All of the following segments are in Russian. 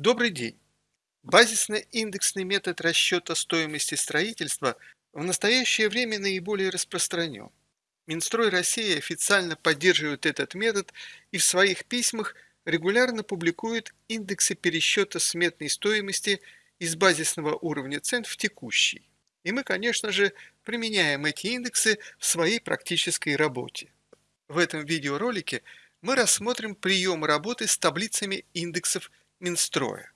Добрый день! Базисно-индексный метод расчета стоимости строительства в настоящее время наиболее распространен. Минстрой России официально поддерживает этот метод и в своих письмах регулярно публикует индексы пересчета сметной стоимости из базисного уровня цен в текущий. И мы, конечно же, применяем эти индексы в своей практической работе. В этом видеоролике мы рассмотрим прием работы с таблицами индексов Минстроя.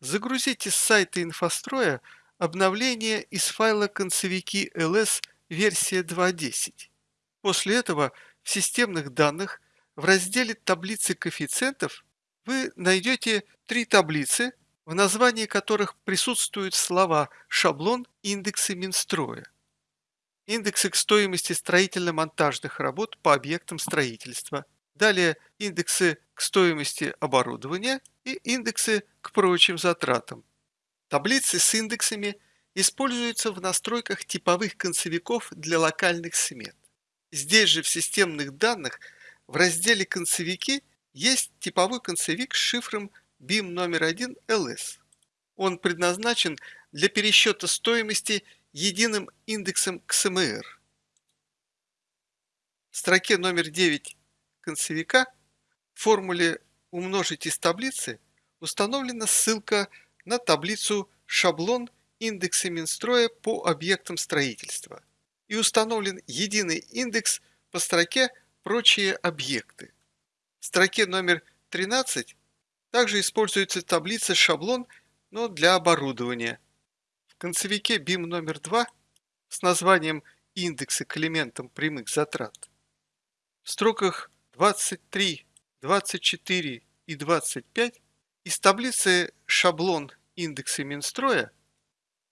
Загрузите с сайта инфостроя обновление из файла концевики ls версия 2.10. После этого в системных данных в разделе таблицы коэффициентов вы найдете три таблицы, в названии которых присутствуют слова «шаблон» индексы Минстроя. Индексы к стоимости строительно-монтажных работ по объектам строительства – Далее индексы к стоимости оборудования и индексы к прочим затратам. Таблицы с индексами используются в настройках типовых концевиков для локальных смет. Здесь же в системных данных в разделе «Концевики» есть типовой концевик с шифром BIM номер 1 LS. Он предназначен для пересчета стоимости единым индексом XMR. В строке номер 9 концевика в формуле «умножить из таблицы» установлена ссылка на таблицу «Шаблон индекса Минстроя по объектам строительства» и установлен единый индекс по строке «Прочие объекты». В строке номер 13 также используется таблица «Шаблон», но для оборудования. В концевике BIM номер 2 с названием «Индексы к элементам прямых затрат» в строках 23, 24 и 25 из таблицы «Шаблон индексы Минстроя»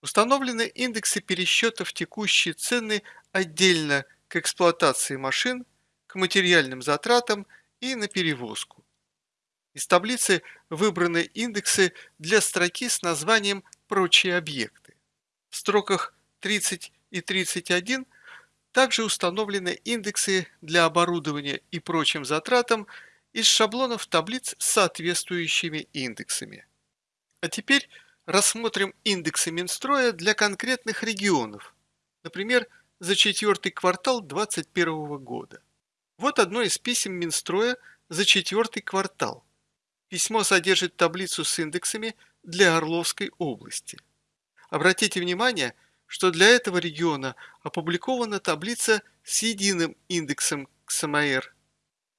установлены индексы пересчетов текущие цены отдельно к эксплуатации машин, к материальным затратам и на перевозку. Из таблицы выбраны индексы для строки с названием «Прочие объекты». В строках 30 и 31 также установлены индексы для оборудования и прочим затратам из шаблонов таблиц с соответствующими индексами. А теперь рассмотрим индексы Минстроя для конкретных регионов, например, за четвертый квартал 2021 года. Вот одно из писем Минстроя за четвертый квартал. Письмо содержит таблицу с индексами для Орловской области. Обратите внимание, что для этого региона опубликована таблица с единым индексом КСМР.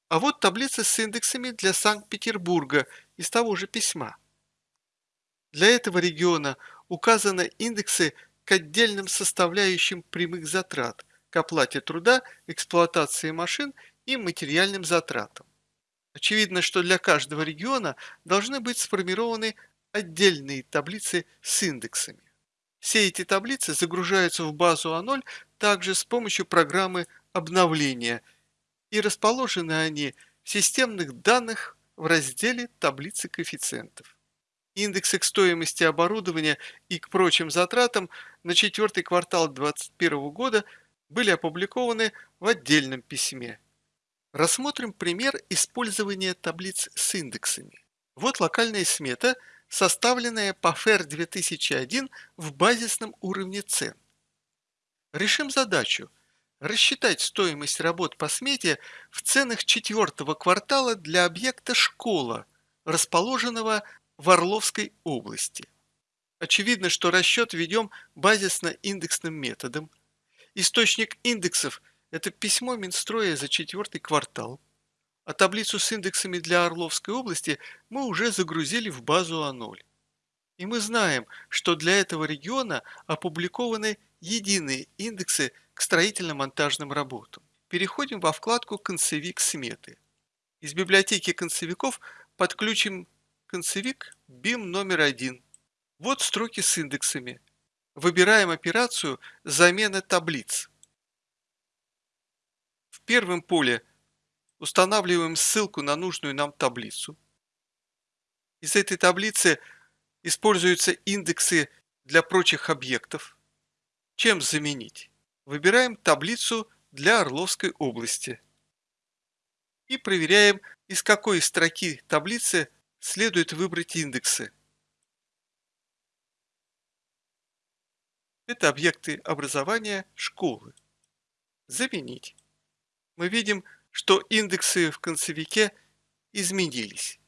А вот таблица с индексами для Санкт-Петербурга из того же письма. Для этого региона указаны индексы к отдельным составляющим прямых затрат, к оплате труда, эксплуатации машин и материальным затратам. Очевидно, что для каждого региона должны быть сформированы отдельные таблицы с индексами. Все эти таблицы загружаются в базу А0 также с помощью программы обновления, и расположены они в системных данных в разделе «Таблицы коэффициентов». Индексы к стоимости оборудования и к прочим затратам на четвертый квартал 2021 года были опубликованы в отдельном письме. Рассмотрим пример использования таблиц с индексами. Вот локальная смета – составленная по FER 2001 в базисном уровне цен. Решим задачу рассчитать стоимость работ по смете в ценах четвертого квартала для объекта «Школа», расположенного в Орловской области. Очевидно, что расчет ведем базисно-индексным методом. Источник индексов – это письмо Минстроя за четвертый квартал а таблицу с индексами для Орловской области мы уже загрузили в базу А0. И мы знаем, что для этого региона опубликованы единые индексы к строительно-монтажным работам. Переходим во вкладку «Концевик сметы». Из библиотеки концевиков подключим концевик BIM номер один. Вот строки с индексами. Выбираем операцию «Замена таблиц». В первом поле – устанавливаем ссылку на нужную нам таблицу. Из этой таблицы используются индексы для прочих объектов. Чем заменить? Выбираем таблицу для Орловской области. И проверяем, из какой строки таблицы следует выбрать индексы. Это объекты образования школы. Заменить. Мы видим, что индексы в концевике изменились.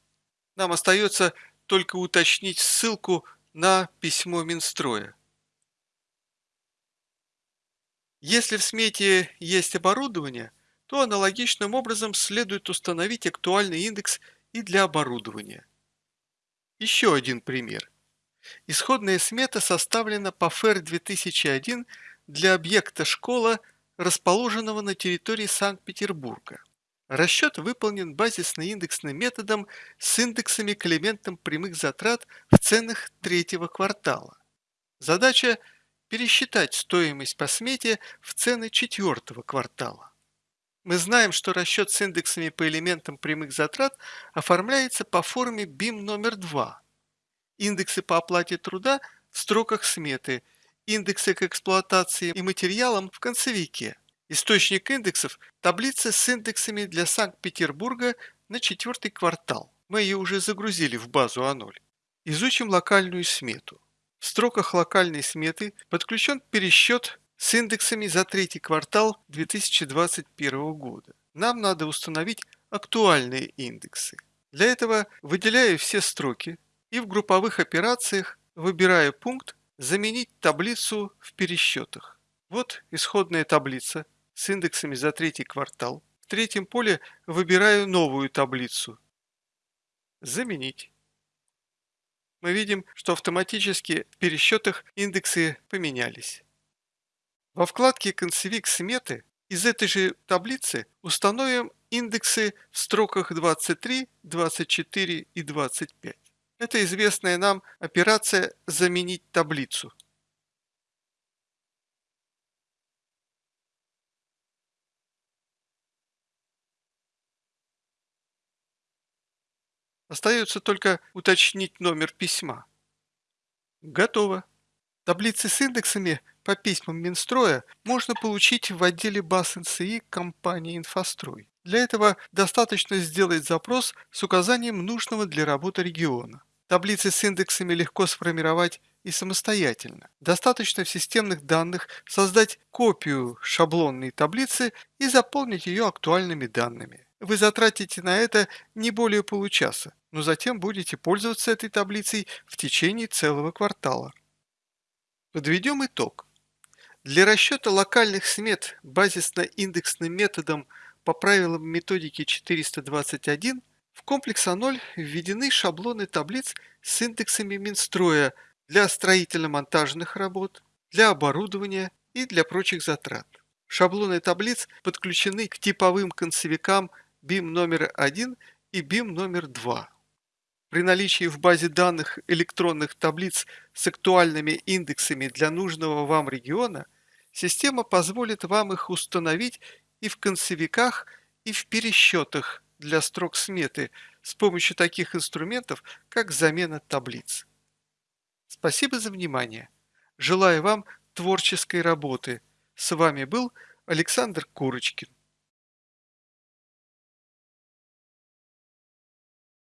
Нам остается только уточнить ссылку на письмо Минстроя. Если в смете есть оборудование, то аналогичным образом следует установить актуальный индекс и для оборудования. Еще один пример. Исходная смета составлена по ФЭР 2001 для объекта школа, расположенного на территории Санкт-Петербурга. Расчет выполнен базисно-индексным методом с индексами к элементам прямых затрат в ценах третьего квартала. Задача – пересчитать стоимость по смете в цены четвертого квартала. Мы знаем, что расчет с индексами по элементам прямых затрат оформляется по форме BIM номер 2. Индексы по оплате труда в строках сметы, индексы к эксплуатации и материалам в концевике – Источник индексов – таблица с индексами для Санкт-Петербурга на четвертый квартал. Мы ее уже загрузили в базу А0. Изучим локальную смету. В строках локальной сметы подключен пересчет с индексами за третий квартал 2021 года. Нам надо установить актуальные индексы. Для этого выделяю все строки и в групповых операциях выбираю пункт «Заменить таблицу в пересчетах». Вот исходная таблица с индексами за третий квартал. В третьем поле выбираю новую таблицу. Заменить. Мы видим, что автоматически в пересчетах индексы поменялись. Во вкладке «Концевик сметы» из этой же таблицы установим индексы в строках 23, 24 и 25. Это известная нам операция «Заменить таблицу». Остается только уточнить номер письма. Готово. Таблицы с индексами по письмам Минстроя можно получить в отделе баз НСИ компании «Инфострой». Для этого достаточно сделать запрос с указанием нужного для работы региона. Таблицы с индексами легко сформировать и самостоятельно. Достаточно в системных данных создать копию шаблонной таблицы и заполнить ее актуальными данными. Вы затратите на это не более получаса, но затем будете пользоваться этой таблицей в течение целого квартала. Подведем итог. Для расчета локальных смет базисно-индексным методом по правилам методики 421 в комплекс А0 введены шаблоны таблиц с индексами Минстроя для строительно-монтажных работ, для оборудования и для прочих затрат. Шаблоны таблиц подключены к типовым концевикам BIM номер 1 и BIM номер 2. При наличии в базе данных электронных таблиц с актуальными индексами для нужного вам региона, система позволит вам их установить и в концевиках, и в пересчетах для строк сметы с помощью таких инструментов, как замена таблиц. Спасибо за внимание. Желаю вам творческой работы. С вами был Александр Курочкин.